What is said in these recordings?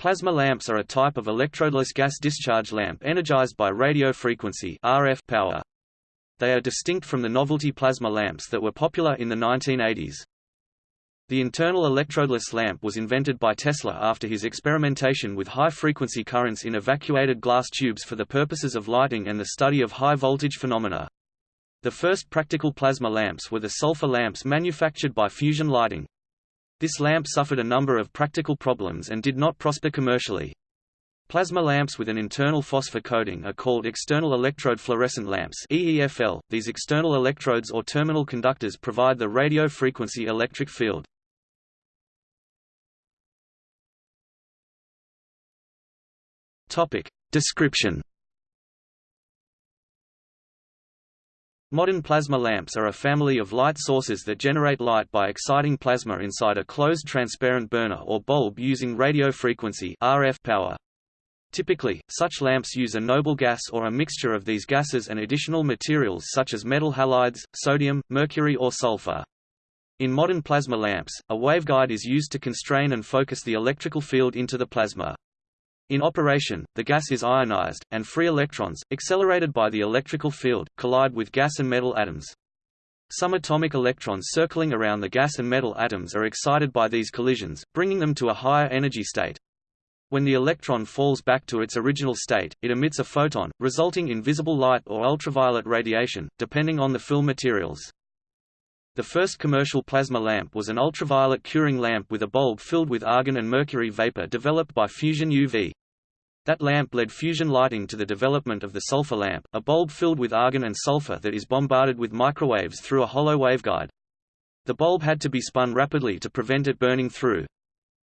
Plasma lamps are a type of electrodeless gas discharge lamp energized by radio frequency RF power. They are distinct from the novelty plasma lamps that were popular in the 1980s. The internal electrodeless lamp was invented by Tesla after his experimentation with high-frequency currents in evacuated glass tubes for the purposes of lighting and the study of high-voltage phenomena. The first practical plasma lamps were the sulfur lamps manufactured by Fusion Lighting. This lamp suffered a number of practical problems and did not prosper commercially. Plasma lamps with an internal phosphor coating are called external electrode fluorescent lamps EEFL. These external electrodes or terminal conductors provide the radio frequency electric field. Topic: Description Modern plasma lamps are a family of light sources that generate light by exciting plasma inside a closed transparent burner or bulb using radio frequency RF power. Typically, such lamps use a noble gas or a mixture of these gases and additional materials such as metal halides, sodium, mercury or sulfur. In modern plasma lamps, a waveguide is used to constrain and focus the electrical field into the plasma. In operation, the gas is ionized, and free electrons, accelerated by the electrical field, collide with gas and metal atoms. Some atomic electrons circling around the gas and metal atoms are excited by these collisions, bringing them to a higher energy state. When the electron falls back to its original state, it emits a photon, resulting in visible light or ultraviolet radiation, depending on the fill materials. The first commercial plasma lamp was an ultraviolet curing lamp with a bulb filled with argon and mercury vapor developed by Fusion UV. That lamp led fusion lighting to the development of the sulfur lamp, a bulb filled with argon and sulfur that is bombarded with microwaves through a hollow waveguide. The bulb had to be spun rapidly to prevent it burning through.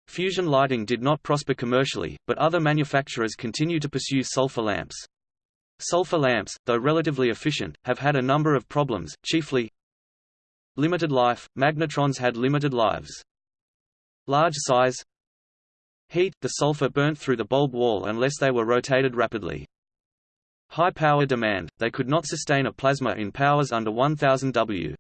Fusion lighting did not prosper commercially, but other manufacturers continue to pursue sulfur lamps. Sulfur lamps, though relatively efficient, have had a number of problems, chiefly Limited life – magnetrons had limited lives. Large size Heat – the sulfur burnt through the bulb wall unless they were rotated rapidly. High power demand – they could not sustain a plasma in powers under 1000 W.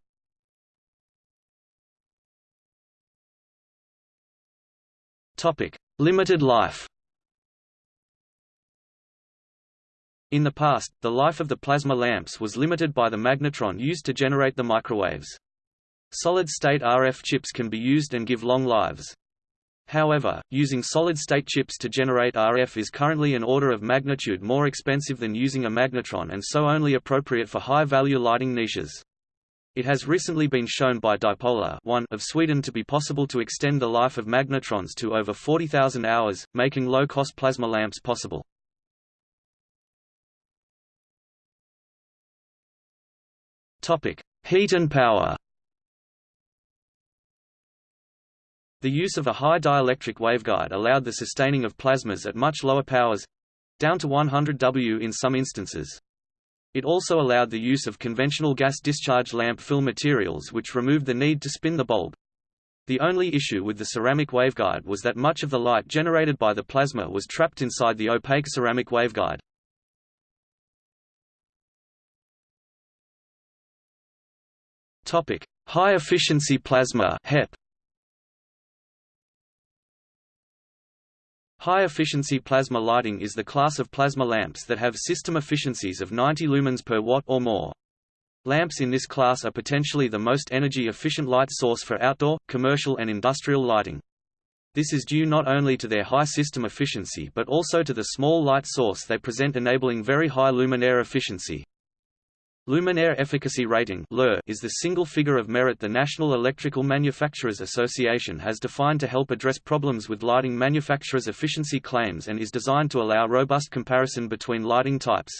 Topic: Limited life. In the past, the life of the plasma lamps was limited by the magnetron used to generate the microwaves. Solid-state RF chips can be used and give long lives. However, using solid-state chips to generate RF is currently an order of magnitude more expensive than using a magnetron and so only appropriate for high-value lighting niches. It has recently been shown by Dipolar 1 of Sweden to be possible to extend the life of magnetrons to over 40,000 hours, making low-cost plasma lamps possible. Heat and power. The use of a high dielectric waveguide allowed the sustaining of plasmas at much lower powers down to 100 W in some instances. It also allowed the use of conventional gas discharge lamp fill materials which removed the need to spin the bulb. The only issue with the ceramic waveguide was that much of the light generated by the plasma was trapped inside the opaque ceramic waveguide. Topic: High efficiency plasma (HEP). High-efficiency plasma lighting is the class of plasma lamps that have system efficiencies of 90 lumens per watt or more. Lamps in this class are potentially the most energy-efficient light source for outdoor, commercial and industrial lighting. This is due not only to their high system efficiency but also to the small light source they present enabling very high luminaire efficiency. Luminaire Efficacy Rating is the single figure of merit the National Electrical Manufacturers Association has defined to help address problems with lighting manufacturers' efficiency claims and is designed to allow robust comparison between lighting types.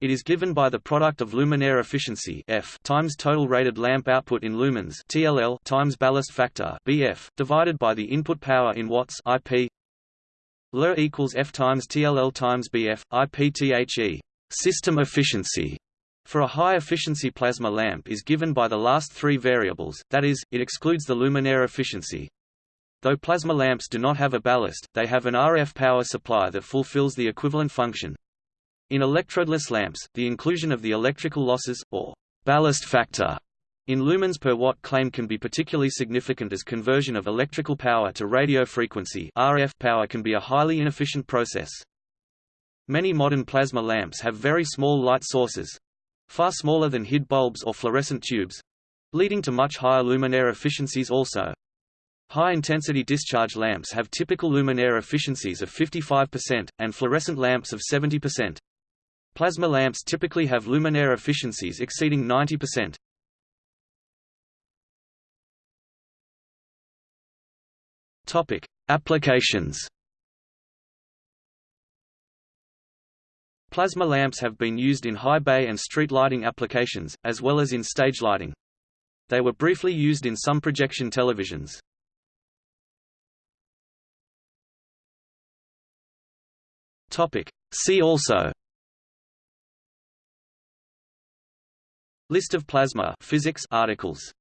It is given by the product of luminaire efficiency F times total rated lamp output in lumens TLL times ballast factor BF divided by the input power in watts IP. LER equals F times TLL times BF IPTHE. System efficiency for a high-efficiency plasma lamp is given by the last three variables, that is, it excludes the luminaire efficiency. Though plasma lamps do not have a ballast, they have an RF power supply that fulfills the equivalent function. In electrodeless lamps, the inclusion of the electrical losses, or ballast factor, In lumens per watt claim can be particularly significant as conversion of electrical power to radio frequency RF power can be a highly inefficient process. Many modern plasma lamps have very small light sources, far smaller than HID bulbs or fluorescent tubes, leading to much higher luminaire efficiencies also. High-intensity discharge lamps have typical luminaire efficiencies of 55%, and fluorescent lamps of 70%. Plasma lamps typically have luminaire efficiencies exceeding 90%. Topic: Applications. Plasma lamps have been used in high bay and street lighting applications, as well as in stage lighting. They were briefly used in some projection televisions. See also List of plasma physics articles